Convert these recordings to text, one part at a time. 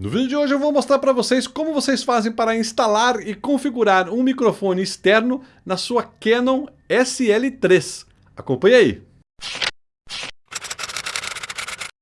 No vídeo de hoje eu vou mostrar para vocês como vocês fazem para instalar e configurar um microfone externo na sua Canon SL3. Acompanhe aí!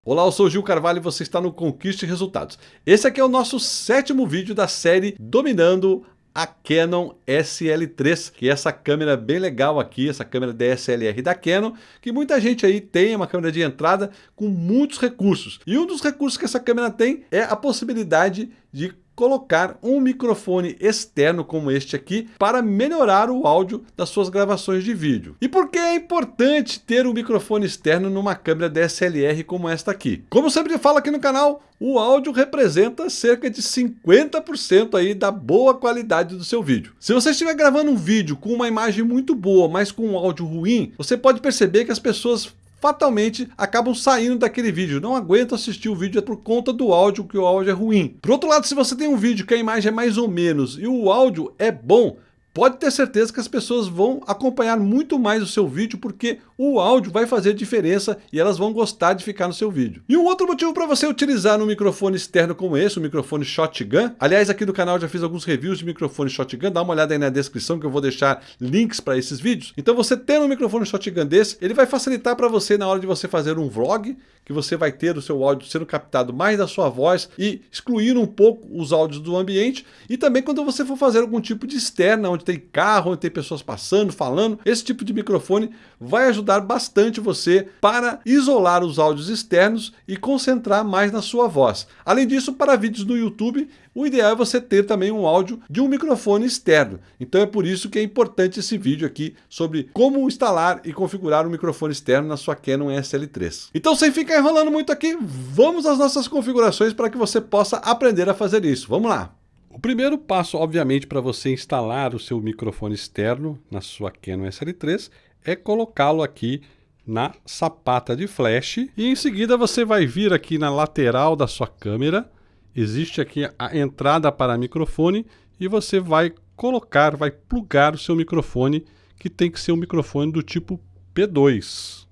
Olá, eu sou Gil Carvalho e você está no Conquiste Resultados. Esse aqui é o nosso sétimo vídeo da série Dominando a Canon SL3, que é essa câmera bem legal aqui, essa câmera DSLR da Canon, que muita gente aí tem, uma câmera de entrada com muitos recursos. E um dos recursos que essa câmera tem é a possibilidade de colocar um microfone externo como este aqui para melhorar o áudio das suas gravações de vídeo. E por que é importante ter um microfone externo numa câmera DSLR como esta aqui? Como sempre falo aqui no canal, o áudio representa cerca de 50% aí da boa qualidade do seu vídeo. Se você estiver gravando um vídeo com uma imagem muito boa, mas com um áudio ruim, você pode perceber que as pessoas fatalmente acabam saindo daquele vídeo. Não aguento assistir o vídeo por conta do áudio, que o áudio é ruim. Por outro lado, se você tem um vídeo que a imagem é mais ou menos e o áudio é bom, pode ter certeza que as pessoas vão acompanhar muito mais o seu vídeo porque o áudio vai fazer diferença e elas vão gostar de ficar no seu vídeo. E um outro motivo para você utilizar um microfone externo como esse, o um microfone Shotgun, aliás aqui no canal já fiz alguns reviews de microfone Shotgun, dá uma olhada aí na descrição que eu vou deixar links para esses vídeos. Então você tendo um microfone Shotgun desse, ele vai facilitar para você na hora de você fazer um vlog, que você vai ter o seu áudio sendo captado mais da sua voz e excluir um pouco os áudios do ambiente, e também quando você for fazer algum tipo de externa, onde tem carro, onde tem pessoas passando, falando, esse tipo de microfone vai ajudar bastante você para isolar os áudios externos e concentrar mais na sua voz. Além disso, para vídeos no YouTube, o ideal é você ter também um áudio de um microfone externo. Então é por isso que é importante esse vídeo aqui sobre como instalar e configurar um microfone externo na sua Canon SL3. Então sem ficar enrolando muito aqui, vamos às nossas configurações para que você possa aprender a fazer isso. Vamos lá! O primeiro passo, obviamente, para você instalar o seu microfone externo na sua Canon SL3 é colocá-lo aqui na sapata de flash e em seguida você vai vir aqui na lateral da sua câmera, existe aqui a entrada para microfone e você vai colocar, vai plugar o seu microfone que tem que ser um microfone do tipo P2.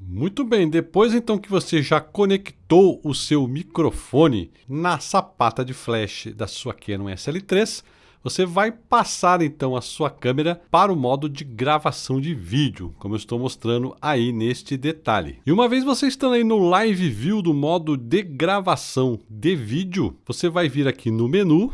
Muito bem, depois então que você já conectou o seu microfone na sapata de flash da sua Canon SL3, você vai passar então a sua câmera para o modo de gravação de vídeo, como eu estou mostrando aí neste detalhe. E uma vez você estando aí no Live View do modo de gravação de vídeo, você vai vir aqui no menu,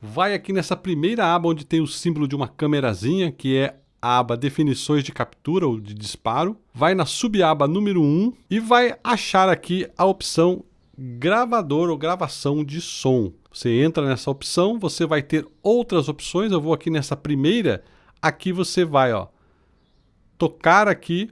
vai aqui nessa primeira aba onde tem o símbolo de uma câmerazinha, que é aba definições de captura ou de disparo, vai na subaba número 1 e vai achar aqui a opção gravador ou gravação de som. Você entra nessa opção, você vai ter outras opções, eu vou aqui nessa primeira, aqui você vai ó, tocar aqui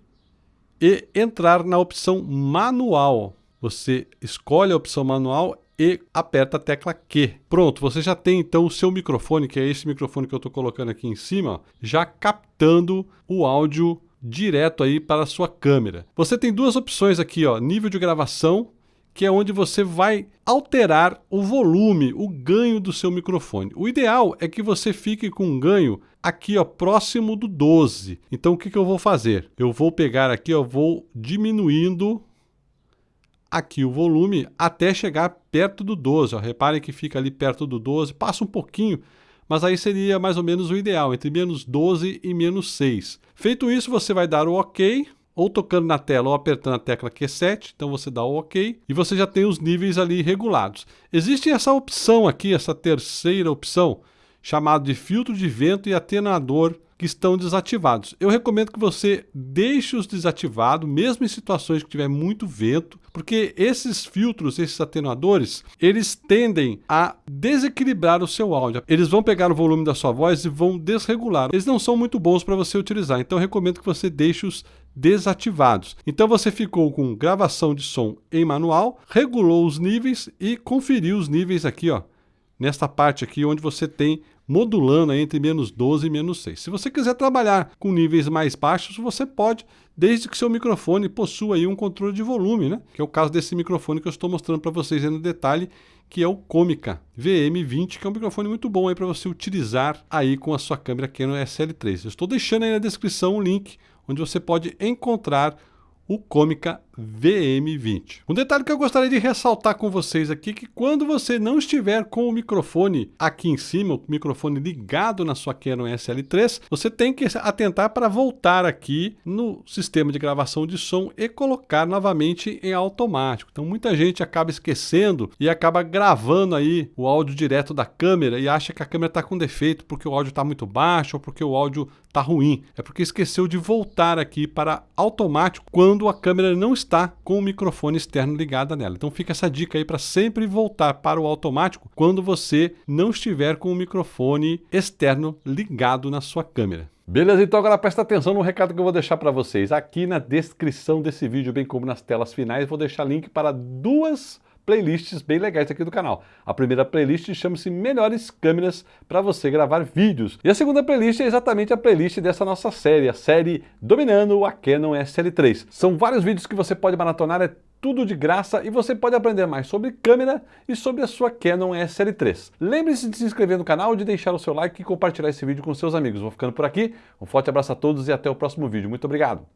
e entrar na opção manual. Você escolhe a opção manual e aperta a tecla Q. Pronto, você já tem então o seu microfone, que é esse microfone que eu estou colocando aqui em cima, já captando o áudio direto aí para a sua câmera. Você tem duas opções aqui, ó, nível de gravação, que é onde você vai alterar o volume, o ganho do seu microfone. O ideal é que você fique com um ganho aqui ó, próximo do 12. Então o que, que eu vou fazer? Eu vou pegar aqui, ó, vou diminuindo aqui o volume até chegar perto do 12. Ó. Reparem que fica ali perto do 12, passa um pouquinho, mas aí seria mais ou menos o ideal, entre menos 12 e menos 6. Feito isso, você vai dar o OK, ou tocando na tela ou apertando a tecla Q7, então você dá o OK e você já tem os níveis ali regulados. Existe essa opção aqui, essa terceira opção, chamada de filtro de vento e atenuador que estão desativados. Eu recomendo que você deixe-os desativados, mesmo em situações que tiver muito vento, porque esses filtros, esses atenuadores, eles tendem a desequilibrar o seu áudio. Eles vão pegar o volume da sua voz e vão desregular. Eles não são muito bons para você utilizar, então eu recomendo que você deixe-os desativados. Então você ficou com gravação de som em manual, regulou os níveis e conferiu os níveis aqui, ó, nesta parte aqui onde você tem modulando entre menos 12 e menos 6. Se você quiser trabalhar com níveis mais baixos, você pode, desde que seu microfone possua aí um controle de volume, né? que é o caso desse microfone que eu estou mostrando para vocês no detalhe, que é o Comica VM20, que é um microfone muito bom aí para você utilizar aí com a sua câmera Canon SL3. Eu estou deixando aí na descrição o link onde você pode encontrar o Comica VM20. Um detalhe que eu gostaria de ressaltar com vocês aqui que quando você não estiver com o microfone aqui em cima, o microfone ligado na sua Canon SL3, você tem que atentar para voltar aqui no sistema de gravação de som e colocar novamente em automático. Então muita gente acaba esquecendo e acaba gravando aí o áudio direto da câmera e acha que a câmera está com defeito porque o áudio está muito baixo ou porque o áudio está ruim. É porque esqueceu de voltar aqui para automático quando a câmera não está com o microfone externo ligado nela. Então fica essa dica aí para sempre voltar para o automático quando você não estiver com o microfone externo ligado na sua câmera. Beleza, então agora presta atenção no recado que eu vou deixar para vocês. Aqui na descrição desse vídeo, bem como nas telas finais, vou deixar link para duas playlists bem legais aqui do canal. A primeira playlist chama-se Melhores Câmeras para você gravar vídeos. E a segunda playlist é exatamente a playlist dessa nossa série, a série Dominando a Canon SL3. São vários vídeos que você pode maratonar, é tudo de graça e você pode aprender mais sobre câmera e sobre a sua Canon SL3. Lembre-se de se inscrever no canal, de deixar o seu like e compartilhar esse vídeo com seus amigos. Vou ficando por aqui, um forte abraço a todos e até o próximo vídeo. Muito obrigado!